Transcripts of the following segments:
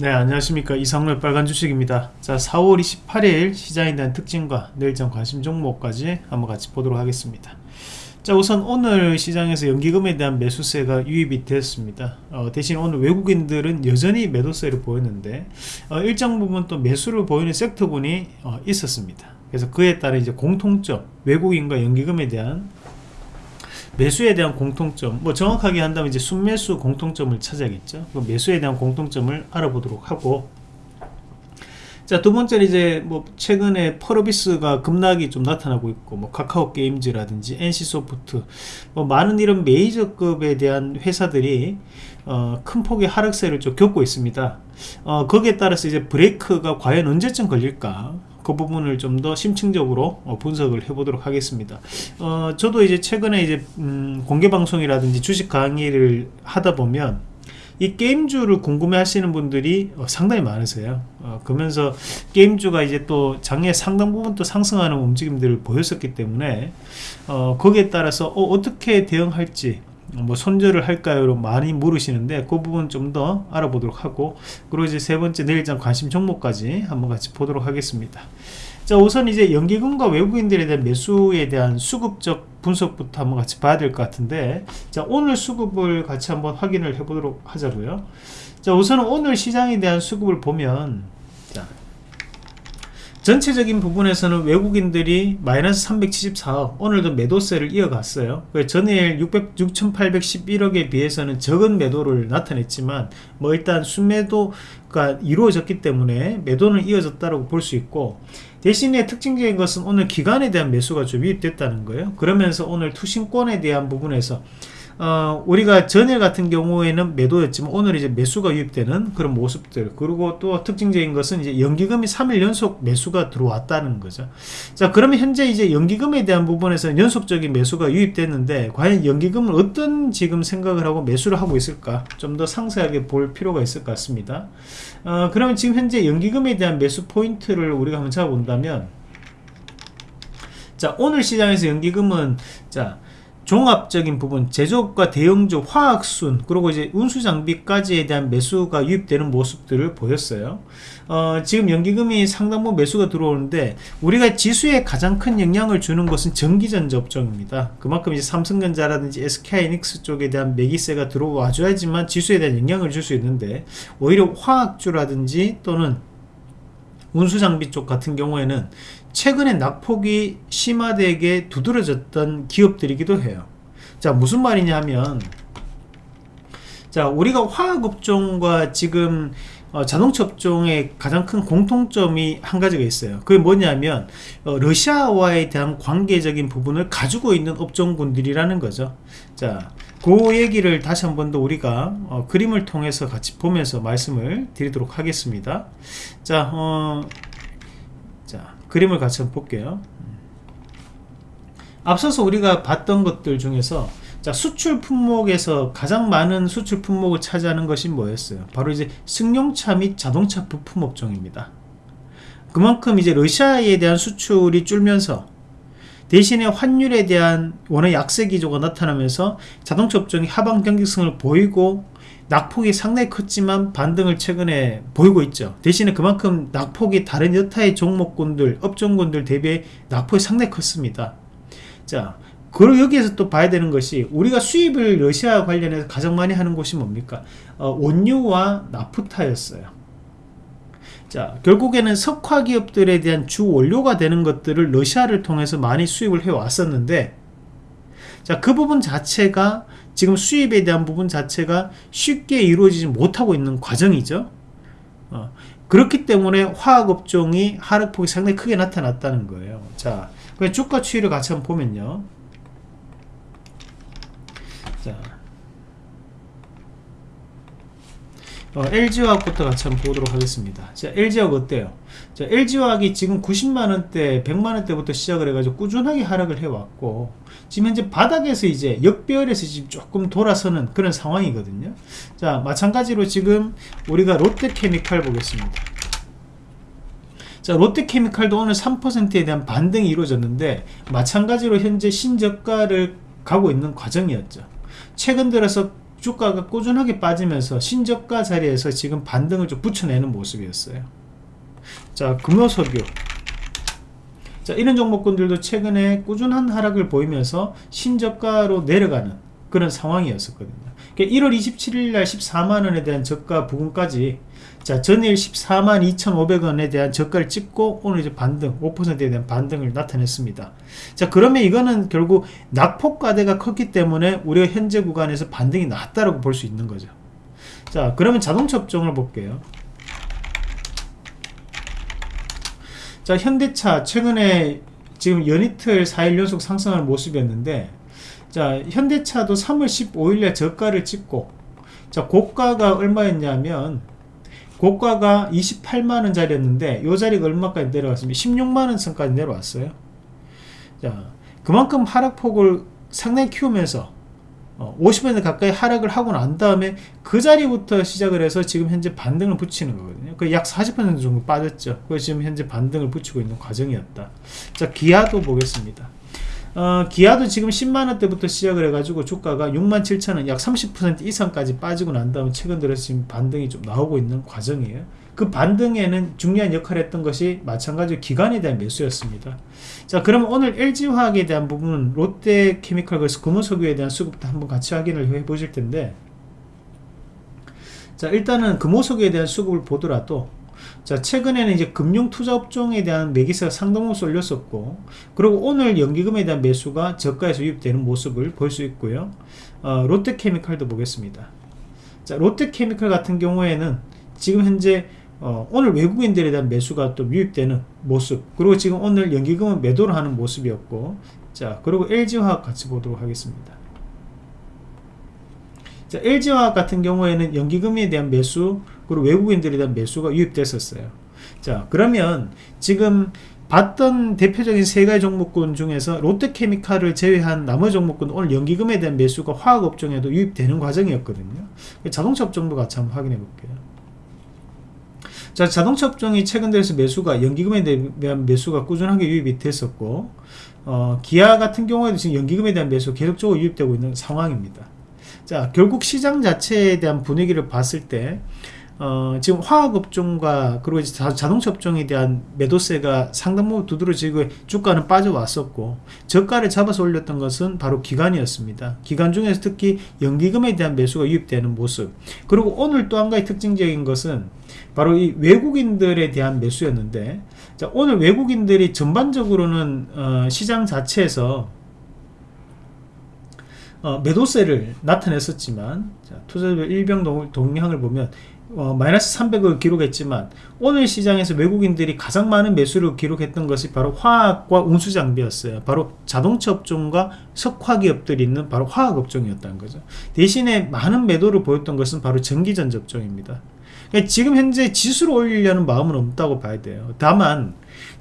네 안녕하십니까. 이상로 빨간 주식입니다. 자 4월 28일 시장에 대한 특징과 내일장 관심 종목까지 한번 같이 보도록 하겠습니다. 자 우선 오늘 시장에서 연기금에 대한 매수세가 유입이 되었습니다. 어, 대신 오늘 외국인들은 여전히 매도세를 보였는데 어, 일정 부분 또 매수를 보이는 섹터군이 어, 있었습니다. 그래서 그에 따른 이제 공통점 외국인과 연기금에 대한 매수에 대한 공통점 뭐 정확하게 한다면 이제 순매수 공통점을 찾아야겠죠. 그 매수에 대한 공통점을 알아보도록 하고. 자 두번째는 이제 뭐 최근에 펄어비스가 급락이 좀 나타나고 있고 뭐 카카오 게임즈라든지 NC소프트 뭐 많은 이런 메이저급에 대한 회사들이 어, 큰 폭의 하락세를 좀 겪고 있습니다. 어, 거기에 따라서 이제 브레이크가 과연 언제쯤 걸릴까 그 부분을 좀 더 심층적으로 어, 분석을 해보도록 하겠습니다. 어, 저도 이제 최근에 이제 음, 공개 방송이라든지 주식 강의를 하다 보면 이 게임주를 궁금해 하시는 분들이 어, 상당히 많으세요 어, 그러면서 게임주가 이제 또 장애 상당 부분 또 상승하는 움직임들을 보였었기 때문에 어, 거기에 따라서 어, 떻게 대응할지 뭐 손절을 할까요? 많이 물으시는데 그 부분 좀 더 알아보도록 하고 그리고 이제 세 번째 내일장 관심 종목까지 한번 같이 보도록 하겠습니다. 자 우선 이제 연기금과 외국인들에 대한 매수에 대한 수급적 분석부터 한번 같이 봐야 될 것 같은데 자 오늘 수급을 같이 한번 확인을 해 보도록 하자고요 자 우선 오늘 시장에 대한 수급을 보면 자 전체적인 부분에서는 외국인들이 마이너스 374억 오늘도 매도세를 이어갔어요. 전일 600, 6811억에 비해서는 적은 매도를 나타냈지만 뭐 일단 순매도가 이루어졌기 때문에 매도는 이어졌다고 볼 수 있고 대신에 특징적인 것은 오늘 기간에 대한 매수가 좀 유입됐다는 거예요. 그러면서 오늘 투신권에 대한 부분에서 어, 우리가 전일 같은 경우에는 매도였지만 오늘 이제 매수가 유입되는 그런 모습들 그리고 또 특징적인 것은 이제 연기금이 3일 연속 매수가 들어왔다는 거죠. 자 그러면 현재 이제 연기금에 대한 부분에서 연속적인 매수가 유입됐는데 과연 연기금은 어떤 지금 생각을 하고 매수를 하고 있을까? 좀 더 상세하게 볼 필요가 있을 것 같습니다. 어, 그러면 지금 현재 연기금에 대한 매수 포인트를 우리가 한번 잡아본다면 자 오늘 시장에서 연기금은 자 종합적인 부분 제조업과 대형주 화학순 그리고 이제 운수장비까지에 대한 매수가 유입되는 모습들을 보였어요. 어, 지금 연기금이 상당 부분 매수가 들어오는데 우리가 지수에 가장 큰 영향을 주는 것은 전기전자 업종입니다. 그만큼 이제 삼성전자라든지 SK이닉스 쪽에 대한 매기세가 들어와 줘야지만 지수에 대한 영향을 줄 수 있는데 오히려 화학주라든지 또는 운수장비 쪽 같은 경우에는 최근에 낙폭이 심화되게 두드러졌던 기업들이기도 해요. 자 무슨 말이냐면 자 우리가 화학업종과 지금 어, 자동차 업종의 가장 큰 공통점이 한 가지가 있어요. 그게 뭐냐면 어, 러시아와에 대한 관계적인 부분을 가지고 있는 업종군들이라는 거죠. 자그 얘기를 다시 한 번 더 우리가 어, 그림을 통해서 같이 보면서 말씀을 드리도록 하겠습니다. 자 어, 자, 그림을 같이 한번 볼게요. 앞서서 우리가 봤던 것들 중에서 자, 수출 품목에서 가장 많은 수출 품목을 차지하는 것이 뭐였어요? 바로 이제 승용차 및 자동차 부품 업종입니다. 그만큼 이제 러시아에 대한 수출이 줄면서 대신에 환율에 대한 원의 약세 기조가 나타나면서 자동차 업종이 하방 경직성을 보이고 낙폭이 상당히 컸지만 반등을 최근에 보이고 있죠. 대신에 그만큼 낙폭이 다른 여타의 종목군들 업종군들 대비 낙폭이 상당히 컸습니다. 자 그리고 여기에서 또 봐야 되는 것이 우리가 수입을 러시아 관련해서 가장 많이 하는 곳이 뭡니까? 어, 원유와 나프타였어요. 자 결국에는 석화 기업들에 대한 주 원료가 되는 것들을 러시아를 통해서 많이 수입을 해 왔었는데 자 그 부분 자체가 지금 수입에 대한 부분 자체가 쉽게 이루어지지 못하고 있는 과정이죠. 어, 그렇기 때문에 화학업종이 하락폭이 상당히 크게 나타났다는 거예요. 자 주가 추이를 같이 한번 보면요. 자 어, LG화학부터 같이 한번 보도록 하겠습니다. 자 LG화학 어때요? 자 LG화학이 지금 90만원대 100만원대부터 시작을 해가지고 꾸준하게 하락을 해왔고 지금 현재 바닥에서 이제 역배열에서 지금 조금 돌아서는 그런 상황이거든요. 자 마찬가지로 지금 우리가 롯데케미칼 보겠습니다. 자 롯데케미칼도 오늘 3%에 대한 반등이 이루어졌는데 마찬가지로 현재 신저가를 가고 있는 과정이었죠. 최근 들어서 주가가 꾸준하게 빠지면서 신저가 자리에서 지금 반등을 좀 붙여내는 모습이었어요. 자 금요석유 자 이런 종목군들도 최근에 꾸준한 하락을 보이면서 신저가로 내려가는 그런 상황이었었거든요. 1월 27일 날 14만원에 대한 저가 부근까지 자 전일 14만 2,500원에 대한 저가를 찍고 오늘 이제 반등 5%에 대한 반등을 나타냈습니다. 자 그러면 이거는 결국 낙폭과대가 컸기 때문에 우리가 현재 구간에서 반등이 났다고 볼 수 있는 거죠. 자 그러면 자동차 업종을 볼게요. 자 현대차 최근에 지금 연이틀 4일 연속 상승하는 모습이었는데 자 현대차도 3월 15일에 저가를 찍고 자 고가가 얼마였냐면 고가가 28만원짜리였는데 요 자리가 얼마까지 내려왔습니다 16만원 선까지 내려왔어요 자 그만큼 하락폭을 상당히 키우면서 어, 50% 가까이 하락을 하고 난 다음에 그 자리부터 시작을 해서 지금 현재 반등을 붙이는 거거든요. 그 약 40% 정도 빠졌죠. 그래서 지금 현재 반등을 붙이고 있는 과정이었다. 자, 기아도 보겠습니다. 어, 기아도 지금 10만원대부터 시작을 해가지고 주가가 67,000원 약 30% 이상까지 빠지고 난 다음 최근 들어서 지금 반등이 좀 나오고 있는 과정이에요. 그 반등에는 중요한 역할을 했던 것이 마찬가지로 기관에 대한 매수였습니다. 자 그럼 오늘 LG화학에 대한 부분은 롯데케미칼 그래서 금호석유에 대한 수급도 한번 같이 확인을 해 보실 텐데 자 일단은 금호석유에 대한 수급을 보더라도 자 최근에는 이제 금융 투자 업종에 대한 매기세가 상당히 쏠렸었고 그리고 오늘 연기금에 대한 매수가 저가에서 유입되는 모습을 볼 수 있고요. 어, 롯데케미칼도 보겠습니다. 자 롯데케미칼 같은 경우에는 지금 현재 어, 오늘 외국인들에 대한 매수가 또 유입되는 모습 그리고 지금 오늘 연기금은 매도를 하는 모습이었고 자 그리고 LG화학 같이 보도록 하겠습니다. 자, LG화학 같은 경우에는 연기금에 대한 매수 그리고 외국인들에 대한 매수가 유입됐었어요. 자 그러면 지금 봤던 대표적인 세 가지 종목군 중에서 롯데케미칼을 제외한 나머지 종목군 오늘 연기금에 대한 매수가 화학업종에도 유입되는 과정이었거든요. 자동차 업종도 같이 한번 확인해 볼게요. 자 자동차 업종이 최근 들어서 매수가 연기금에 대한 매수가 꾸준하게 유입이 됐었고 어, 기아 같은 경우에도 지금 연기금에 대한 매수 계속적으로 유입되고 있는 상황입니다. 자 결국 시장 자체에 대한 분위기를 봤을 때 어, 지금 화학업종과 그리고 이제 자동차 업종에 대한 매도세가 상당 부분 두드러지고 주가는 빠져왔었고 저가를 잡아서 올렸던 것은 바로 기관이었습니다. 기관 중에서 특히 연기금에 대한 매수가 유입되는 모습 그리고 오늘 또 한 가지 특징적인 것은 바로 이 외국인들에 대한 매수였는데 자, 오늘 외국인들이 전반적으로는 어, 시장 자체에서 어, 매도세를 나타냈었지만 자, 투자별 일병 동향을 보면 어, 마이너스 300을 기록했지만 오늘 시장에서 외국인들이 가장 많은 매수를 기록했던 것이 바로 화학과 운수장비였어요. 바로 자동차 업종과 석화 기업들이 있는 바로 화학 업종이었다는 거죠. 대신에 많은 매도를 보였던 것은 바로 전기전자 업종입니다. 그러니까 지금 현재 지수를 올리려는 마음은 없다고 봐야 돼요. 다만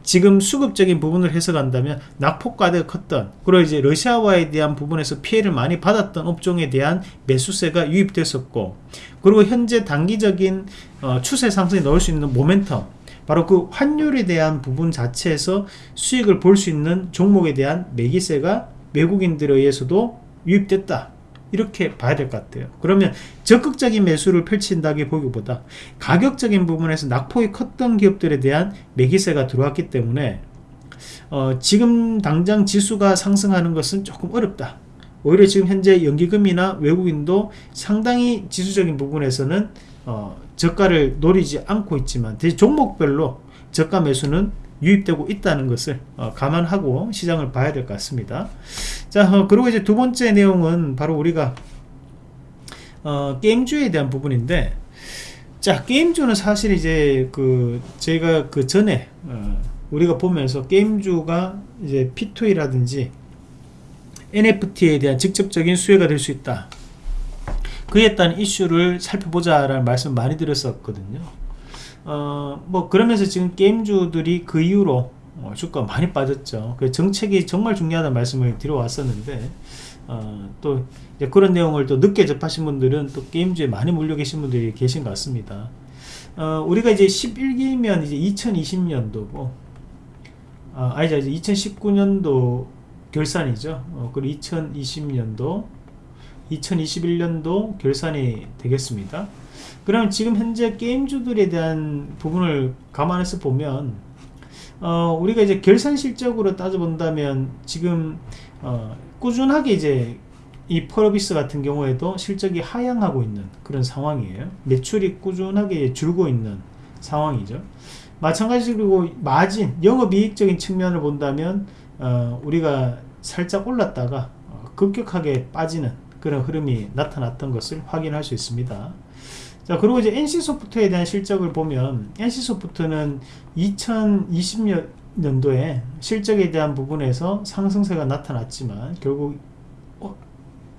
지금 수급적인 부분을 해석한다면 낙폭과대가 컸던 그리고 이제 러시아와에 대한 부분에서 피해를 많이 받았던 업종에 대한 매수세가 유입됐었고 그리고 현재 단기적인 어, 추세 상승이 넣을 수 있는 모멘텀 바로 그 환율에 대한 부분 자체에서 수익을 볼 수 있는 종목에 대한 매기세가 외국인들에 의해서도 유입됐다 이렇게 봐야 될 것 같아요. 그러면 적극적인 매수를 펼친다기 보기보다 가격적인 부분에서 낙폭이 컸던 기업들에 대한 매기세가 들어왔기 때문에 어, 지금 당장 지수가 상승하는 것은 조금 어렵다. 오히려 지금 현재 연기금이나 외국인도 상당히 지수적인 부분에서는 어, 저가를 노리지 않고 있지만 종목별로 저가 매수는 유입되고 있다는 것을 어, 감안하고 시장을 봐야 될 것 같습니다 자 어, 그리고 이제 두 번째 내용은 바로 우리가 어, 게임주에 대한 부분인데 자 게임주는 사실 이제 그 제가 그 전에 어, 우리가 보면서 게임주가 이제 P2E라든지 NFT에 대한 직접적인 수혜가 될 수 있다. 그에 따른 이슈를 살펴보자 라는 말씀 많이 드렸었거든요. 어, 뭐 그러면서 지금 게임주들이 그 이후로 어, 주가 많이 빠졌죠. 그 정책이 정말 중요하다는 말씀을 드려왔었는데 어, 또 그런 내용을 또 늦게 접하신 분들은 또 게임주에 많이 물려 계신 분들이 계신 것 같습니다. 어, 우리가 이제 11기면 이제 2020년도고 아, 아니죠 이제 2019년도 결산이죠. 어, 그리고 2020년도 2021년도 결산이 되겠습니다. 그럼 지금 현재 게임주들에 대한 부분을 감안해서 보면 어, 우리가 이제 결산 실적으로 따져본다면 지금 어, 꾸준하게 이제 이 펄어비스 같은 경우에도 실적이 하향하고 있는 그런 상황이에요. 매출이 꾸준하게 줄고 있는 상황이죠. 마찬가지로 마진, 영업이익적인 측면을 본다면 어, 우리가 살짝 올랐다가 어, 급격하게 빠지는 그런 흐름이 나타났던 것을 확인할 수 있습니다. 자 그리고 이제 NC소프트에 대한 실적을 보면 NC소프트는 2020년도에 실적에 대한 부분에서 상승세가 나타났지만 결국 어,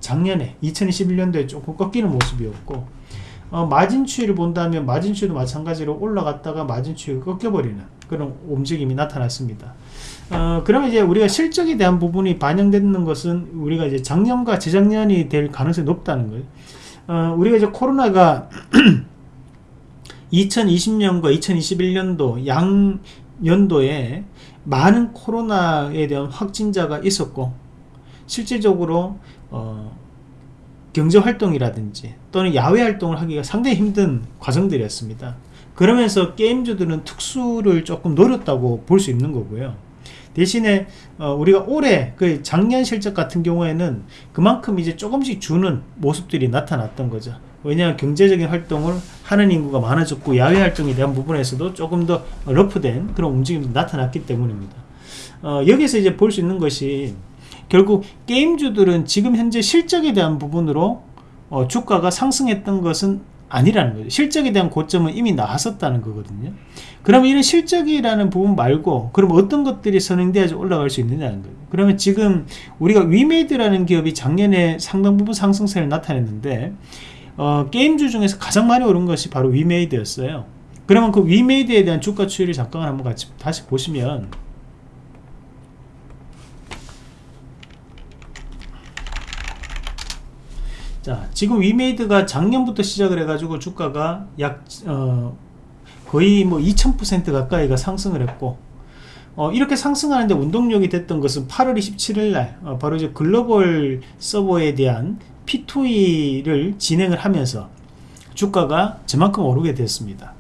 작년에 2021년도에 조금 꺾이는 모습이었고 어, 마진 추이를 본다면 마진 추이도 마찬가지로 올라갔다가 마진 추이가 꺾여버리는 그런 움직임이 나타났습니다. 어, 그러면 이제 우리가 실적에 대한 부분이 반영되는 것은 우리가 이제 작년과 재작년이 될 가능성이 높다는 거예요. 어, 우리가 이제 코로나가 2020년과 2021년도 양 연도에 많은 코로나에 대한 확진자가 있었고 실질적으로 어, 경제활동이라든지 또는 야외활동을 하기가 상당히 힘든 과정들이었습니다. 그러면서 게임주들은 특수를 조금 노렸다고 볼 수 있는 거고요. 대신에 어, 우리가 올해 그 작년 실적 같은 경우에는 그만큼 이제 조금씩 주는 모습들이 나타났던 거죠. 왜냐하면 경제적인 활동을 하는 인구가 많아졌고 야외 활동에 대한 부분에서도 조금 더 러프된 그런 움직임이 나타났기 때문입니다. 어, 여기서 이제 볼 수 있는 것이 결국 게임주들은 지금 현재 실적에 대한 부분으로 어, 주가가 상승했던 것은 아니라는 거죠. 실적에 대한 고점은 이미 나왔었다는 거거든요. 그러면 이런 실적이라는 부분 말고 그럼 어떤 것들이 선행돼야지 올라갈 수 있느냐는 거예요. 그러면 지금 우리가 위메이드라는 기업이 작년에 상당 부분 상승세를 나타냈는데 어, 게임주 중에서 가장 많이 오른 것이 바로 위메이드였어요. 그러면 그 위메이드에 대한 주가 추이를 잠깐 한번 같이 다시 보시면 자 지금 위메이드가 작년부터 시작을 해가지고 주가가 약 어, 거의 뭐 2000% 가까이가 상승을 했고 어, 이렇게 상승하는데 운동력이 됐던 것은 8월 27일 날 어, 바로 이제 글로벌 서버에 대한 P2E를 진행을 하면서 주가가 저만큼 오르게 됐습니다.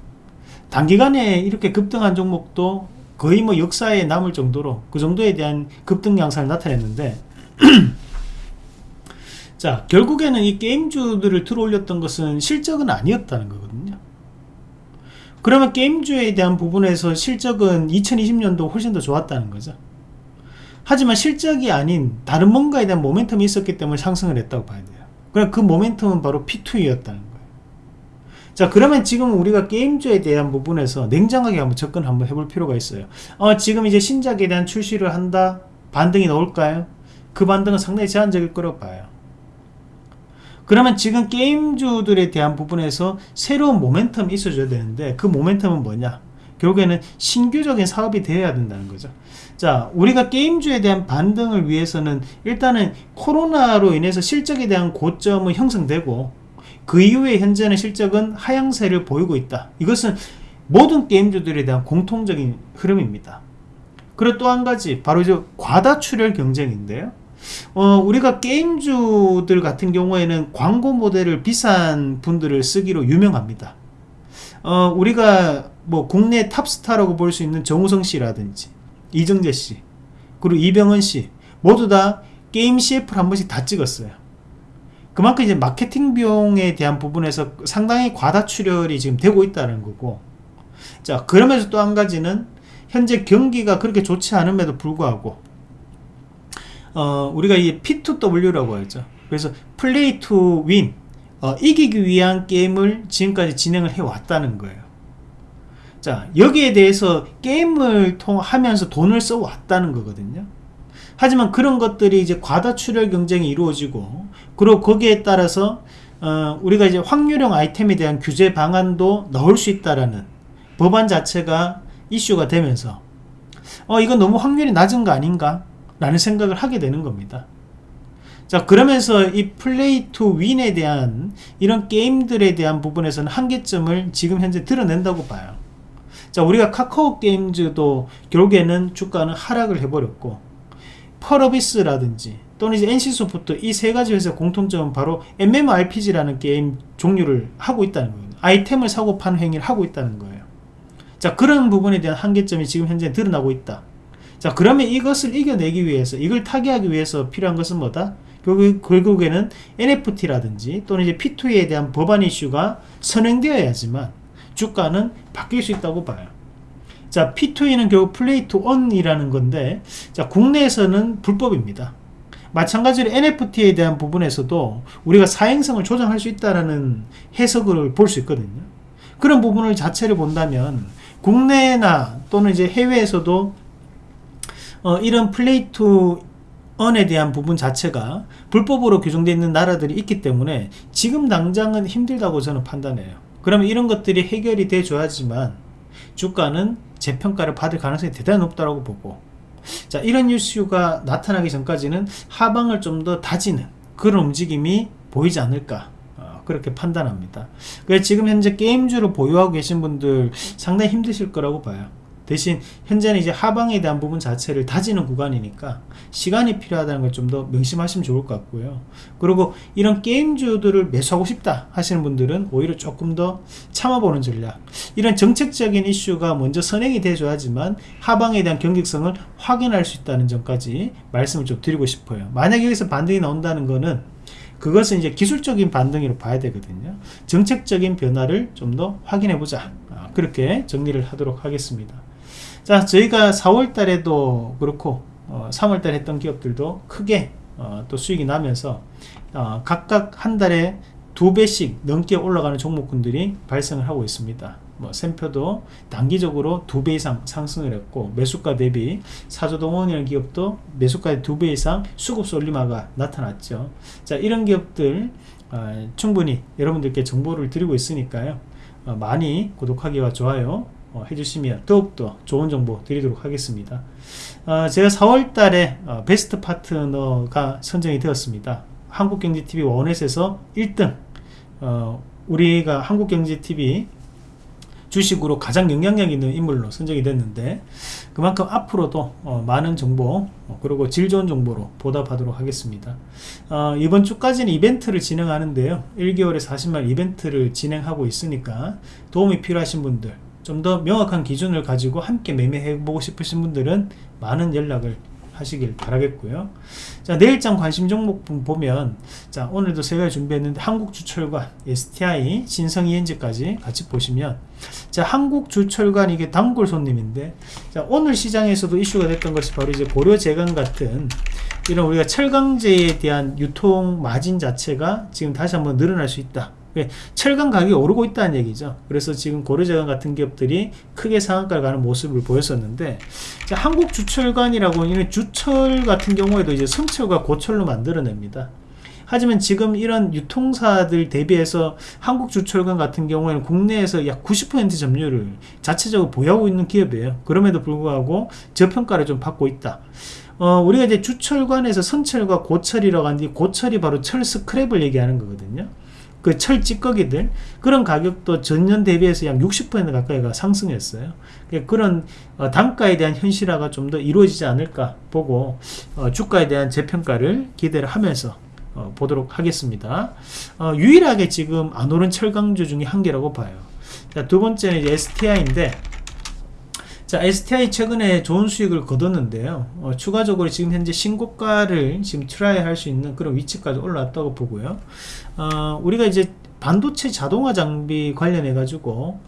단기간에 이렇게 급등한 종목도 거의 뭐 역사에 남을 정도로 그 정도에 대한 급등 양상을 나타냈는데 자 결국에는 이 게임주들을 들어올렸던 것은 실적은 아니었다는 거거든요 그러면 게임주에 대한 부분에서 실적은 2020년도 훨씬 더 좋았다는 거죠. 하지만 실적이 아닌 다른 뭔가에 대한 모멘텀이 있었기 때문에 상승을 했다고 봐야 돼요. 그럼 그 모멘텀은 바로 P2E였다는 거예요. 자 그러면 지금 우리가 게임주에 대한 부분에서 냉정하게 한번 접근 한번 해볼 필요가 있어요. 어, 지금 이제 신작에 대한 출시를 한다? 반등이 나올까요? 그 반등은 상당히 제한적일 거라고 봐요 그러면 지금 게임주들에 대한 부분에서 새로운 모멘텀이 있어줘야 되는데 그 모멘텀은 뭐냐? 결국에는 신규적인 사업이 되어야 된다는 거죠. 자 우리가 게임주에 대한 반등을 위해서는 일단은 코로나로 인해서 실적에 대한 고점은 형성되고 그 이후에 현재는 실적은 하향세를 보이고 있다. 이것은 모든 게임주들에 대한 공통적인 흐름입니다. 그리고 또 한 가지 바로 이제 과다출혈 경쟁인데요 어, 우리가 게임주들 같은 경우에는 광고 모델을 비싼 분들을 쓰기로 유명합니다. 어, 우리가 뭐 국내 탑스타라고 볼 수 있는 정우성 씨라든지 이정재 씨 그리고 이병헌 씨 모두 다 게임 CF를 한 번씩 다 찍었어요. 그만큼 이제 마케팅 비용에 대한 부분에서 상당히 과다 출혈이 지금 되고 있다는 거고 자 그러면서 또 한 가지는 현재 경기가 그렇게 좋지 않음에도 불구하고 어, 우리가 이 P2W라고 하죠. 그래서 play to win, 어, 이기기 위한 게임을 지금까지 진행을 해 왔다는 거예요. 자, 여기에 대해서 게임을 통하면서 돈을 써 왔다는 거거든요. 하지만 그런 것들이 이제 과다 출혈 경쟁이 이루어지고, 그리고 거기에 따라서 어, 우리가 이제 확률형 아이템에 대한 규제 방안도 넣을 수 있다라는 법안 자체가 이슈가 되면서, 어, 이건 너무 확률이 낮은 거 아닌가? 라는 생각을 하게 되는 겁니다. 자 그러면서 이 play to win에 대한 이런 게임들에 대한 부분에서는 한계점을 지금 현재 드러낸다고 봐요. 자 우리가 카카오 게임즈도 결국에는 주가는 하락을 해버렸고 펄어비스라든지 또는 이제 NC소프트 이 세 가지 회사 공통점은 바로 MMORPG라는 게임 종류를 하고 있다는 거예요. 아이템을 사고 파는 행위를 하고 있다는 거예요. 자 그런 부분에 대한 한계점이 지금 현재 드러나고 있다. 자 그러면 이것을 이겨내기 위해서 이걸 타개하기 위해서 필요한 것은 뭐다? 결국, 결국에는 NFT라든지 또는 이제 P2E에 대한 법안 이슈가 선행되어야지만 주가는 바뀔 수 있다고 봐요. 자, P2E는 결국 play to earn이라는 건데, 자, 국내에서는 불법입니다. 마찬가지로 NFT에 대한 부분에서도 우리가 사행성을 조정할 수 있다는 해석을 볼 수 있거든요. 그런 부분을 자체를 본다면 국내나 또는 이제 해외에서도 어, 이런 play to earn에 대한 부분 자체가 불법으로 규정되어 있는 나라들이 있기 때문에 지금 당장은 힘들다고 저는 판단해요. 그러면 이런 것들이 해결이 돼줘야지만 주가는 재평가를 받을 가능성이 대단히 높다고 보고 자 이런 이슈가 나타나기 전까지는 하방을 좀 더 다지는 그런 움직임이 보이지 않을까 어, 그렇게 판단합니다. 그래서 지금 현재 게임주를 보유하고 계신 분들 상당히 힘드실 거라고 봐요. 대신 현재는 이제 하방에 대한 부분 자체를 다지는 구간이니까 시간이 필요하다는 걸 좀 더 명심하시면 좋을 것 같고요. 그리고 이런 게임주들을 매수하고 싶다 하시는 분들은 오히려 조금 더 참아보는 전략. 이런 정책적인 이슈가 먼저 선행이 돼줘야지만 하방에 대한 경직성을 확인할 수 있다는 점까지 말씀을 좀 드리고 싶어요. 만약 여기서 반등이 나온다는 거는 그것은 이제 기술적인 반등으로 봐야 되거든요. 정책적인 변화를 좀 더 확인해 보자. 아, 그렇게 정리를 하도록 하겠습니다. 자 저희가 4월 달에도 그렇고 어, 3월 달에 했던 기업들도 크게 어, 또 수익이 나면서 어, 각각 한 달에 두 배씩 넘게 올라가는 종목군들이 발생을 하고 있습니다. 뭐 샘표도 단기적으로 두 배 이상 상승을 했고 매수가 대비 사조동원이라는 기업도 매수가 두 배 이상 수급 쏠림화가 나타났죠. 자 이런 기업들 어, 충분히 여러분들께 정보를 드리고 있으니까요. 어, 많이 구독하기와 좋아요 어, 해주시면 더욱더 좋은 정보 드리도록 하겠습니다. 어, 제가 4월 달에 어, 베스트 파트너가 선정이 되었습니다. 한국경제TV 원넷에서 1등 어, 우리가 한국경제TV 주식으로 가장 영향력 있는 인물로 선정이 됐는데 그만큼 앞으로도 어, 많은 정보 어, 그리고 질 좋은 정보로 보답하도록 하겠습니다 어, 이번 주까지는 이벤트를 진행하는데요 1개월에 40만 이벤트를 진행하고 있으니까 도움이 필요하신 분들 좀 더 명확한 기준을 가지고 함께 매매해 보고 싶으신 분들은 많은 연락을 하시길 바라겠고요. 자 내일장 관심 종목 보면 자 오늘도 세 가지 준비했는데 한국주철관 STI 신성이엔지까지 같이 보시면 자 한국주철관 이게 단골 손님인데 자 오늘 시장에서도 이슈가 됐던 것이 바로 이제 고려재강 같은 이런 우리가 철강제에 대한 유통 마진 자체가 지금 다시 한번 늘어날 수 있다. 예, 철강 가격이 오르고 있다는 얘기죠. 그래서 지금 고려재강 같은 기업들이 크게 상한가를 가는 모습을 보였었는데 한국 주철관이라고 하는 주철 같은 경우에도 이제 성철과 고철로 만들어냅니다. 하지만 지금 이런 유통사들 대비해서 한국 주철관 같은 경우에는 국내에서 약 90% 점유율을 자체적으로 보유하고 있는 기업이에요. 그럼에도 불구하고 저평가를 좀 받고 있다. 어, 우리가 이제 주철관에서 선철과 고철이라고 하는데 고철이 바로 철 스크랩을 얘기하는 거거든요. 그 철 찌꺼기들 그런 가격도 전년 대비해서 약 60% 가까이가 상승했어요. 그러니까 그런 어, 단가에 대한 현실화가 좀 더 이루어지지 않을까 보고 어, 주가에 대한 재평가를 기대를 하면서 어, 보도록 하겠습니다. 어, 유일하게 지금 안 오른 철강주 중에 한 개라고 봐요. 자, 두 번째는 STI인데 자, STI 최근에 좋은 수익을 거뒀는데요. 어, 추가적으로 지금 현재 신고가를 지금 try 할 수 있는 그런 위치까지 올라왔다고 보고요. 어, 우리가 이제 반도체 자동화 장비 관련해 가지고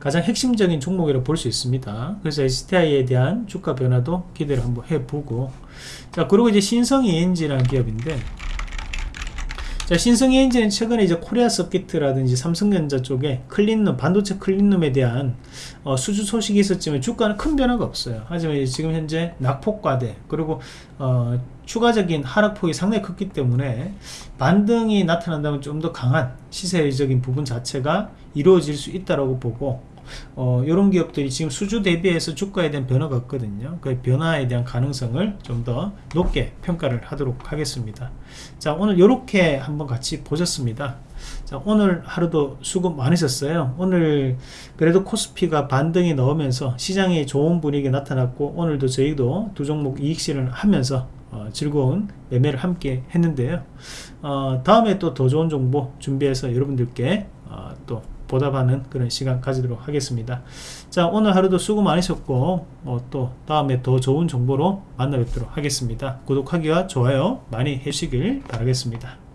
가장 핵심적인 종목이라고 볼 수 있습니다. 그래서 STI에 대한 주가 변화도 기대를 한번 해보고 자 그리고 이제 신성이엔지라는 기업인데 자, 신성이엔지는 최근에 이제 Korea Circuit라든지 삼성전자 쪽에 클린룸, 반도체 클린룸에 대한 어, 수주 소식이 있었지만 주가는 큰 변화가 없어요. 하지만 지금 현재 낙폭과대 그리고 어, 추가적인 하락폭이 상당히 컸기 때문에 반등이 나타난다면 좀 더 강한 시세적인 부분 자체가 이루어질 수 있다고 보고 어, 이런 기업들이 지금 수주 대비해서 주가에 대한 변화가 없거든요. 그 변화에 대한 가능성을 좀 더 높게 평가를 하도록 하겠습니다. 자, 오늘 이렇게 한번 같이 보셨습니다. 자, 오늘 하루도 수고 많으셨어요. 오늘 그래도 코스피가 반등이 나오면서 시장에 좋은 분위기 나타났고 오늘도 저희도 두 종목 이익 실현을 하면서 어, 즐거운 매매를 함께 했는데요. 어, 다음에 또 더 좋은 정보 준비해서 여러분들께 어, 또 보답하는 그런 시간 가지도록 하겠습니다. 자 오늘 하루도 수고 많으셨고 어, 또 다음에 더 좋은 정보로 만나 뵙도록 하겠습니다. 구독하기와 좋아요 많이 해주시길 바라겠습니다.